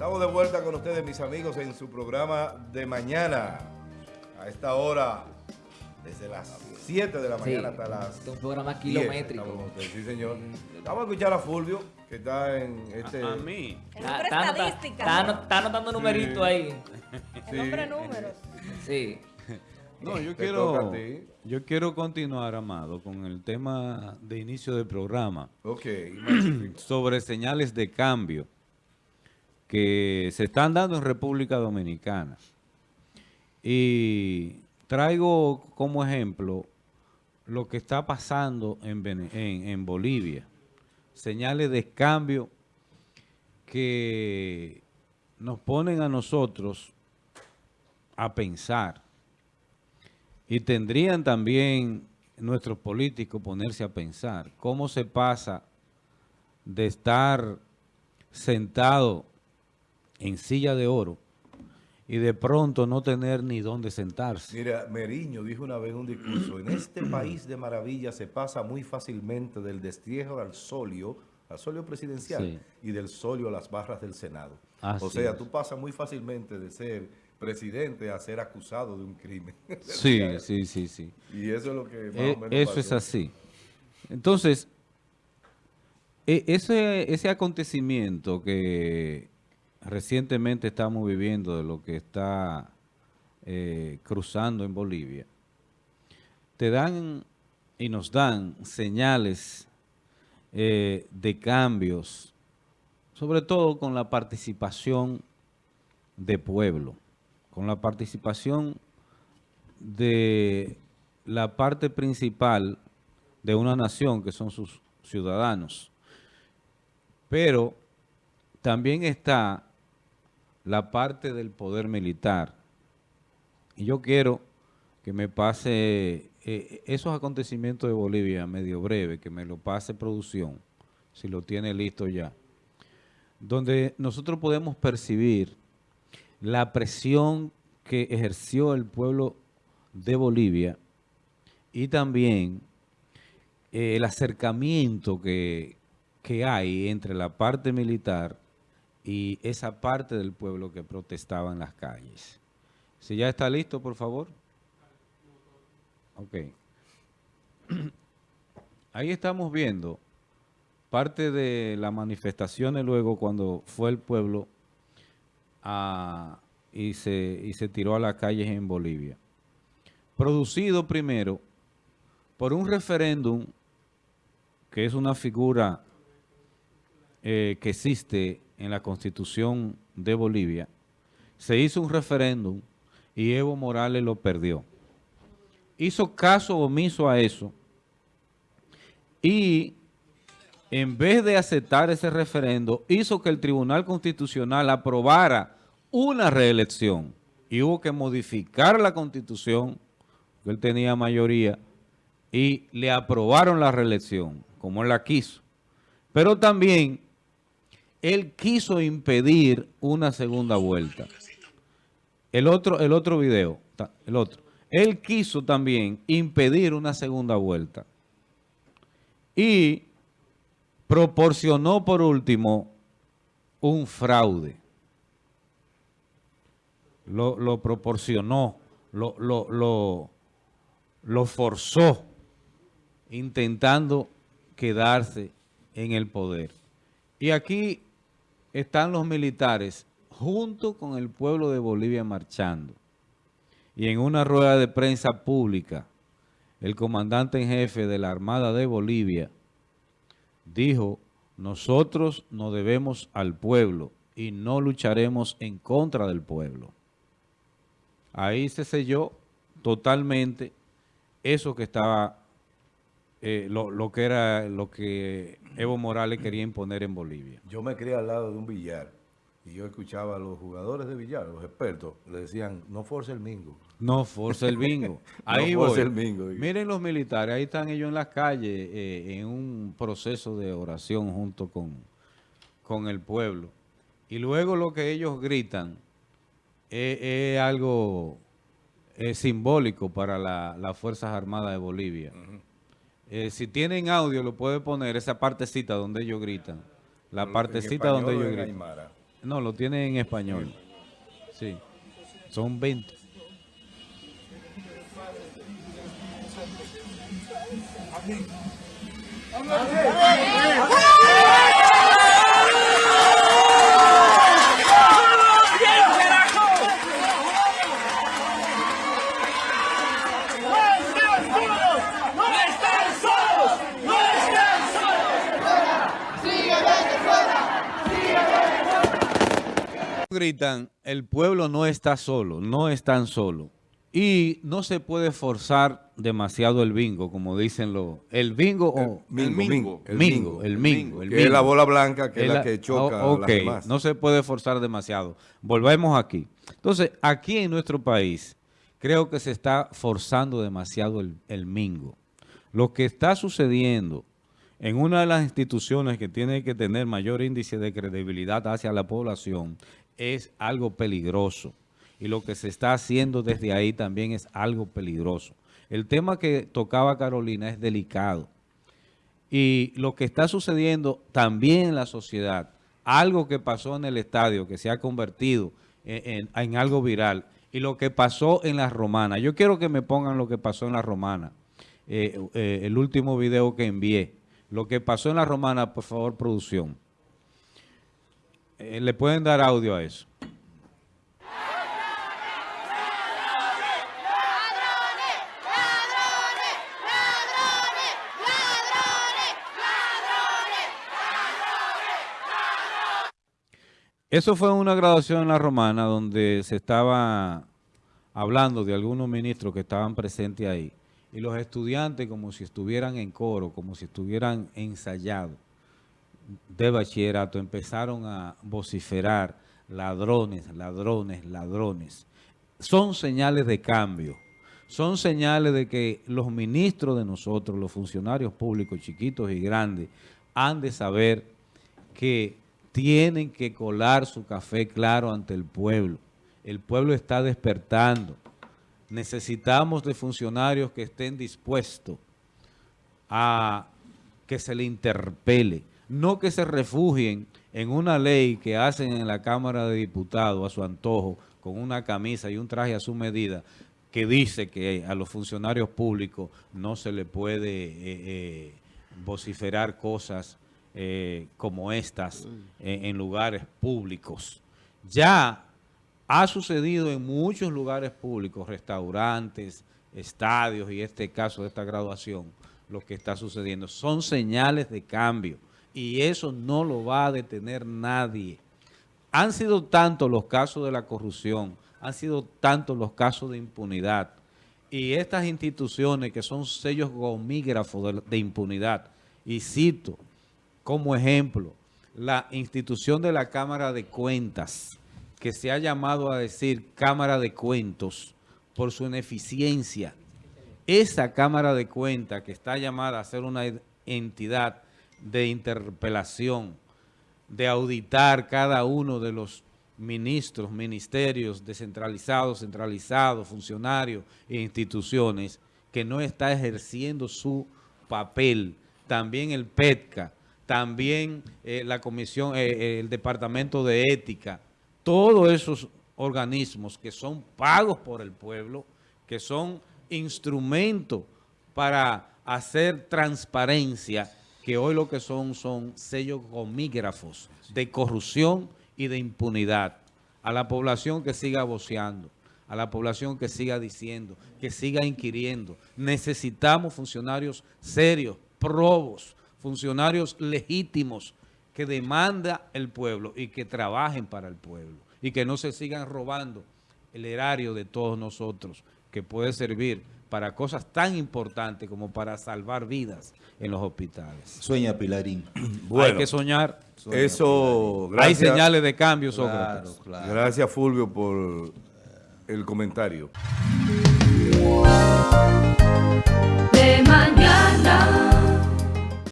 Estamos de vuelta con ustedes, mis amigos, en su programa de mañana. A esta hora, desde las 7 de la mañana hasta las. Este es un programa 10, kilométrico. ustedes, sí, señor. Vamos a escuchar a Fulvio, que está en este. A, a mí. El Está, hombre está estadística. está ano- está anotando numeritos ahí. El hombre números. Sí. No, yo Te quiero, yo quiero continuar, Amado, con el tema de inicio del programa Ok, sobre señales de cambio que se están dando en República Dominicana. Y traigo como ejemplo lo que está pasando en, en Bolivia. Señales de cambio que nos ponen a nosotros a pensar. Y tendrían también nuestros políticos ponerse a pensar cómo se pasa de estar sentado en silla de oro y de pronto no tener ni dónde sentarse. Mira, Meriño dijo una vez en un discurso, en este país de maravilla se pasa muy fácilmente del destierro al solio, al solio presidencial, Sí. y del solio a las barras del Senado. Así o sea, es. tú pasas muy fácilmente de ser presidente a ser acusado de un crimen. Sí, sí, sí, sí. Y eso es lo que más Eh, o menos eso pasó. es así. Entonces, e- ese, ese acontecimiento que recientemente estamos viviendo de lo que está eh, cruzando en Bolivia, te dan y nos dan señales eh, de cambios, sobre todo con la participación de pueblo, con la participación de la parte principal de una nación, que son sus ciudadanos. Pero también está la parte del poder militar. Y yo quiero que me pase eh, esos acontecimientos de Bolivia medio breve, que me lo pase producción, si lo tiene listo ya, donde nosotros podemos percibir la presión que ejerció el pueblo de Bolivia y también eh, el acercamiento que, que hay entre la parte militar y esa parte del pueblo que protestaba en las calles. Si ya está listo, por favor. Ok. Ahí estamos viendo parte de las manifestaciones luego cuando fue el pueblo a- y, se, y se tiró a las calles en Bolivia. Producido primero por un referéndum que es una figura eh, que existe en la Constitución de Bolivia. Se hizo un referéndum y Evo Morales lo perdió. Hizo caso omiso a eso y en vez de aceptar ese referendo, hizo que el Tribunal Constitucional aprobara una reelección y hubo que modificar la Constitución, porque él tenía mayoría, y le aprobaron la reelección, como él la quiso. Pero también él quiso impedir una segunda vuelta. El otro, el otro video, el otro. Él quiso también impedir una segunda vuelta. Y proporcionó por último un fraude. Lo, lo proporcionó, lo, lo, lo forzó, intentando quedarse en el poder. Y aquí están los militares junto con el pueblo de Bolivia marchando. Y en una rueda de prensa pública, el comandante en jefe de la Armada de Bolivia dijo, nosotros nos debemos al pueblo y no lucharemos en contra del pueblo. Ahí se selló totalmente eso que estaba, eh, lo, lo que era lo que Evo Morales quería imponer en Bolivia. Yo me crié al lado de un billar y yo escuchaba a los jugadores de billar, los expertos, le decían, no force el mingo. No force el bingo. Ahí No force voy. el bingo. Miren los militares, ahí están ellos en las calles eh, en un proceso de oración junto con, con el pueblo. Y luego lo que ellos gritan es, es algo eh, simbólico para la- las Fuerzas Armadas de Bolivia. Eh, si tienen audio, lo puede poner esa partecita donde ellos gritan. La En partecita donde ellos en gritan. aymara. No, lo tiene en español. Sí. Son 20. Gritan, el pueblo no está solo, no están solo. Y no se puede forzar demasiado el bingo, como dicen los... El bingo o... El mingo. El mingo, el mingo. El es la bola blanca, que es la, que choca a las ok, demás. no se puede forzar demasiado. Volvemos aquí. Entonces, aquí en nuestro país, creo que se está forzando demasiado el, el mingo. Lo que está sucediendo en una de las instituciones que tiene que tener mayor índice de credibilidad hacia la población es algo peligroso. Y lo que se está haciendo desde ahí también es algo peligroso. El tema que tocaba Carolina es delicado. Y lo que está sucediendo también en la sociedad, algo que pasó en el estadio, que se ha convertido en, algo viral, y lo que pasó en la romana. Yo quiero que me pongan lo que pasó en la romana, eh, eh, el último video que envié. Lo que pasó en la romana, por favor, producción. Eh, ¿Le pueden dar audio a eso? Eso fue una graduación en la Romana donde se estaba hablando de algunos ministros que estaban presentes ahí. Y los estudiantes como si estuvieran en coro, como si estuvieran ensayados de bachillerato, empezaron a vociferar ladrones, ladrones, ladrones. Son señales de cambio. Son señales de que los ministros de nosotros, los funcionarios públicos, chiquitos y grandes, han de saber que tienen que colar su café claro ante el pueblo. El pueblo está despertando. Necesitamos de funcionarios que estén dispuestos a que se le interpele, no que se refugien en una ley que hacen en la Cámara de Diputados a su antojo, con una camisa y un traje a su medida, que dice que a los funcionarios públicos no se le puede eh, eh, vociferar cosas eh, como estas en, en lugares públicos. Ya ha sucedido en muchos lugares públicos, restaurantes, estadios y este caso de esta graduación, lo que está sucediendo. Son señales de cambio y eso no lo va a detener nadie. Han sido tantos los casos de la corrupción, han sido tantos los casos de impunidad y estas instituciones que son sellos gomígrafos de, impunidad, y cito como ejemplo la institución de la Cámara de Cuentas, que se ha llamado a decir Cámara de Cuentos por su ineficiencia. Esa Cámara de Cuentas que está llamada a ser una entidad de interpelación, de auditar cada uno de los ministros, ministerios descentralizados, centralizados, funcionarios e instituciones que no está ejerciendo su papel. También el PETCA, también eh, la comisión, eh, eh, el Departamento de Ética, todos esos organismos que son pagos por el pueblo, que son instrumentos para hacer transparencia, que hoy lo que son son sellos gomígrafos de corrupción y de impunidad. A la población que siga voceando, a la población que siga diciendo, que siga inquiriendo. Necesitamos funcionarios serios, probos, funcionarios legítimos que demanda el pueblo y que trabajen para el pueblo y que no se sigan robando el erario de todos nosotros que puede servir para cosas tan importantes como para salvar vidas en los hospitales. Sueña Pilarín. Hay que soñar. Eso, Hay gracias, señales de cambio, Sócrates. Claro, claro. gracias Fulvio por el comentario. de mañana.